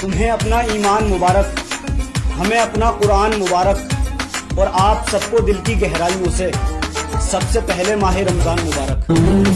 तुम्हें अपना ईमान मुबारक, हमें अपना कुरान मुबारक और आप सबको दिल की गहराइयों से सबसे पहले माह रमज़ान मुबारक।